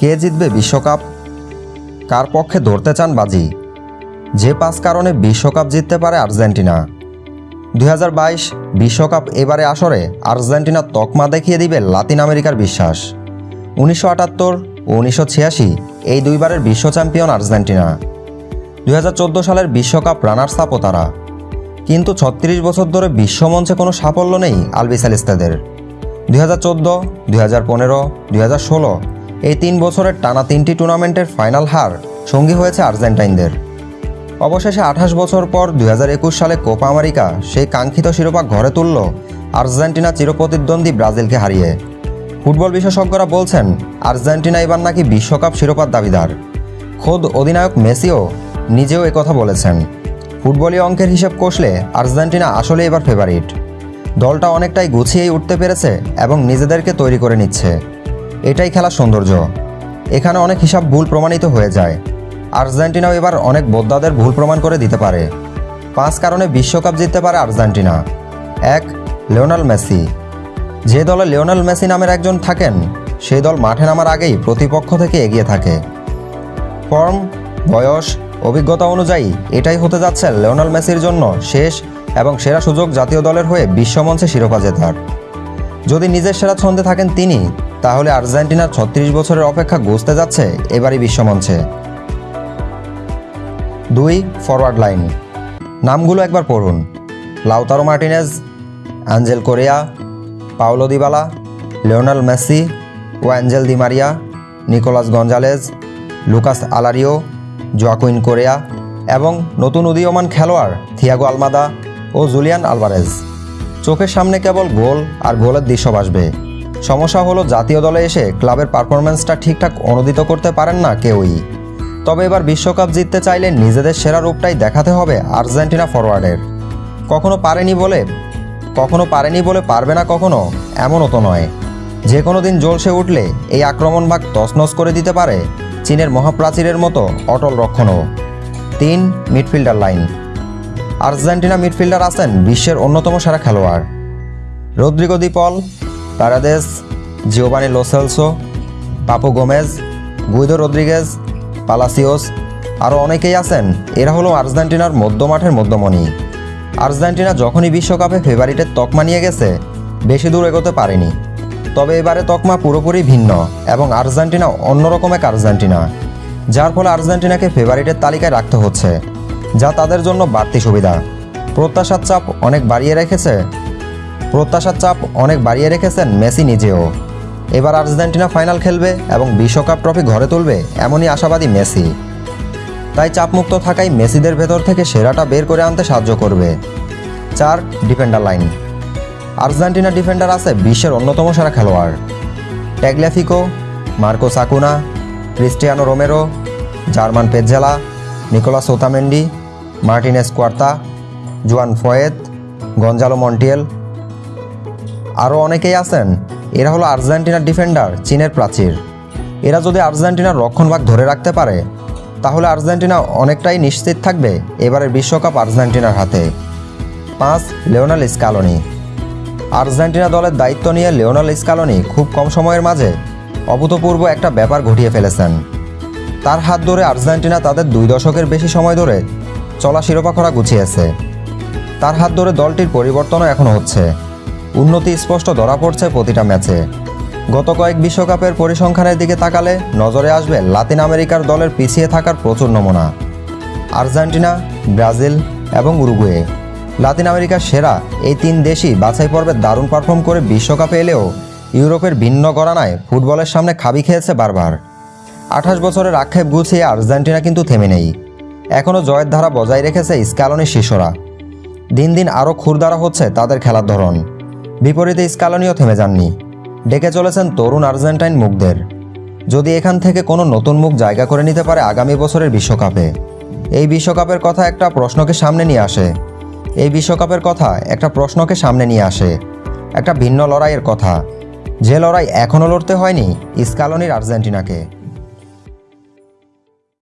কে জিতবে বিশ্বকাপ? কার পক্ষে ধরতে চান বাজি? যে পাঁচ কারণে বিশ্বকাপ জিততে পারে আর্জেন্টিনা। দুই বিশ্বকাপ এবারে আসরে আর্জেন্টিনা তকমা দেখিয়ে দিবে লাতিন আমেরিকার বিশ্বাস। উনিশশো আটাত্তর ও উনিশশো ছিয়াশি এই দুইবারের বিশ্ব চ্যাম্পিয়ন আর্জেন্টিনা। দু হাজার চোদ্দ সালের বিশ্বকাপ রানার্স আপও তারা। কিন্তু ছত্রিশ বছর ধরে বিশ্বমঞ্চে কোনো সাফল্য নেই আলবিসালিস্তাদের দুই হাজার চোদ্দ, দুই হাজার পনেরো, দুই হাজার ষোলো এই তিন বছরের টানা তিনটি টুর্নামেন্টের ফাইনাল হার সঙ্গী হয়েছে আর্জেন্টাইনদের। অবশেষে আঠাশ বছর পর দু হাজার একুশ সালে কোপা আমেরিকা সেই কাঙ্ক্ষিত শিরোপা ঘরে তুলল আর্জেন্টিনা চিরপ্রতিদ্বন্দ্বী ব্রাজিলকে হারিয়ে। ফুটবল বিশেষজ্ঞরা বলছেন, আর্জেন্টিনা এবার নাকি বিশ্বকাপ শিরোপার দাবিদার। খোদ অধিনায়ক মেসিও নিজেও একথা বলেছেন। ফুটবলীয় অঙ্কের হিসেব কষলে আর্জেন্টিনা আসলে এবার ফেভারিট দলটা অনেকটাই গুছিয়েই উঠতে পেরেছে এবং নিজেদেরকে তৈরি করে নিচ্ছে। এটাই খেলার সৌন্দর্য। এখানে অনেক হিসাব ভুল প্রমাণিত হয়ে যায়। আর্জেন্টিনাও এবার অনেক বোদ্ধাদের ভুল প্রমাণ করে দিতে পারে। পাঁচ কারণে বিশ্বকাপ জিততে পারে আর্জেন্টিনা। এক, লিওনাল মেসি। যে দলে লিওনাল মেসি নামের একজন থাকেন সেই দল মাঠে নামার আগেই প্রতিপক্ষ থেকে এগিয়ে থাকে। ফর্ম, বয়স, অভিজ্ঞতা অনুযায়ী এটাই হতে যাচ্ছে লিওনাল মেসির জন্য শেষ এবং সেরা সুযোগ জাতীয় দলের হয়ে বিশ্বমঞ্চে শিরোপা জেতার। যদি নিজের সেরা ছন্দে থাকেন তিনি তাহলে আর্জেন্টিনার ছত্রিশ বছরের অপেক্ষা গুছতে যাচ্ছে? এবারই বিশ্বমঞ্চে। দুই ফরওয়ার্ড লাইন নামগুলো একবার পড়ুন। Lautaro Martinez Angel Correa, Paulo Dybala, Lionel Messi ও Angel Di Maria, Nicolas Gonzalez, Lucas Alario, Joaquin Correa এবং নতুন উদীয়মান খেলোয়াড় থিয়াগো আলমাদা ও জুলিয়ান আলভারেজ। চোখের সামনে কেবল গোল আর গোলের দৃশ্য ভাসবে সমস্যা হলো জাতীয় দলে এসে ক্লাবের পারফরম্যান্সটা ঠিকঠাক অনুদিত করতে পারেন না কেউই। তবে এবার বিশ্বকাপ জিততে চাইলে নিজেদের সেরা রূপটাই দেখাতে হবে আর্জেন্টিনা ফরওয়ার্ডের কখনো পারেনি বলে, কখনো পারেনি বলে পারবে না কখনো, এমনও তো নয়। যে কোনো দিন জলসে উঠলে এই আক্রমণ ভাগ তছনছ করে দিতে পারে চীনের মহাপ্রাচীরের মতো অটল রক্ষণও। তিন, মিডফিল্ডার লাইন। আর্জেন্টিনা মিডফিল্ডার আছেন বিশ্বের অন্যতম সেরা খেলোয়াড়। Rodrigo De Paul Paredes Giovani Lo Celso Papu Gomez Guido Rodriguez Palacios আরও অনেকেই আছেন। এরা হলো আর্জেন্টিনার মধ্যমাঠের মধ্যমণি। আর্জেন্টিনা যখনই বিশ্বকাপে ফেভারিটের তকমা নিয়ে গেছে, বেশি দূর এগোতে পারেনি। তবে এবারে তকমা পুরোপুরি ভিন্ন এবং আর্জেন্টিনা অন্যরকম এক আর্জেন্টিনা, যার ফলে আর্জেন্টিনাকে ফেভারিটের তালিকায় রাখতে হচ্ছে, যা তাদের জন্য বাড়তি সুবিধা। প্রত্যাশার চাপ অনেক বাড়িয়ে রেখেছে প্রত্যাশার চাপ অনেক বাড়িয়ে রেখেছেন মেসি নিজেও। এবার আর্জেন্টিনা ফাইনাল খেলবে এবং বিশ্বকাপ ট্রফি ঘরে তুলবে এমনই আশাবাদী মেসি। তাই চাপমুক্ত থাকাই মেসিদের ভেতর থেকে সেরাটা বের করে আনতে সাহায্য করবে। চার, ডিফেন্ডার লাইন। আর্জেন্টিনা ডিফেন্ডার আছে বিশ্বের অন্যতম সেরা খেলোয়াড়। Tagliafico Marcos Acuna Cristiano Romero German Pezzella Nicolas Otamendi Martinez Quarta Juan Foyth Gonzalo Montiel আরও অনেকেই আছেন। এরা হলো আর্জেন্টিনার ডিফেন্ডার, চীনের প্রাচীর। এরা যদি আর্জেন্টিনার রক্ষণভাগ ধরে রাখতে পারে, তাহলে আর্জেন্টিনা অনেকটাই নিশ্চিত থাকবে এবারের বিশ্বকাপ আর্জেন্টিনার হাতে। পাঁচ, লিওনাল স্কালোনি। আর্জেন্টিনা দলের দায়িত্ব নিয়ে লিওনাল স্কালোনি খুব কম সময়ের মাঝে অভূতপূর্ব একটা ব্যাপার ঘটিয়ে ফেলেছেন। তার হাত ধরে আর্জেন্টিনা তাদের দুই দশকের বেশি সময় ধরে চলা শিরোপা খরা গুছিয়েছে। তার হাত ধরে দলটির পরিবর্তনও এখনও হচ্ছে। উন্নতি স্পষ্ট ধরা পড়ছে প্রতিটা ম্যাচে। গত কয়েক বিশ্বকাপের পরিসংখ্যানের দিকে তাকালে নজরে আসবে লাতিন আমেরিকার দলের পিছিয়ে থাকার প্রচুর নমুনা। আর্জেন্টিনা, ব্রাজিল এবং উরুগুয়ে। লাতিন আমেরিকার সেরা এই তিন দেশই বাছাই পর্বে দারুণ পারফর্ম করে বিশ্বকাপে এলেও ইউরোপের ভিন্ন গড়ানায় ফুটবলের সামনে খাবি খেয়েছে বারবার। আঠাশ বছরের আক্ষেপ গুছিয়ে আর্জেন্টিনা কিন্তু থেমে নেই। এখনও জয়ের ধারা বজায় রেখেছে স্ক্যালনির শিশুরা। দিন দিন আরও ক্ষুরদারা হচ্ছে তাদের খেলার ধরন। বিপরীতে স্কালনিও থেমে যাননি। ডেকে চলেছেন তরুণ আর্জেন্টাইন মুখদের। যদি এখান থেকে কোনো নতুন মুখ জায়গা করে নিতে পারে আগামী বছরের বিশ্বকাপে। এই বিশ্বকাপের কথা একটা প্রশ্নকে সামনে নিয়ে আসে। এই বিশ্বকাপের কথা একটা প্রশ্নকে সামনে নিয়ে আসে। একটা ভিন্ন লড়াইয়ের কথা। যে লড়াই এখনও লড়তে হয়নি, স্কালনির আর্জেন্টিনাকে।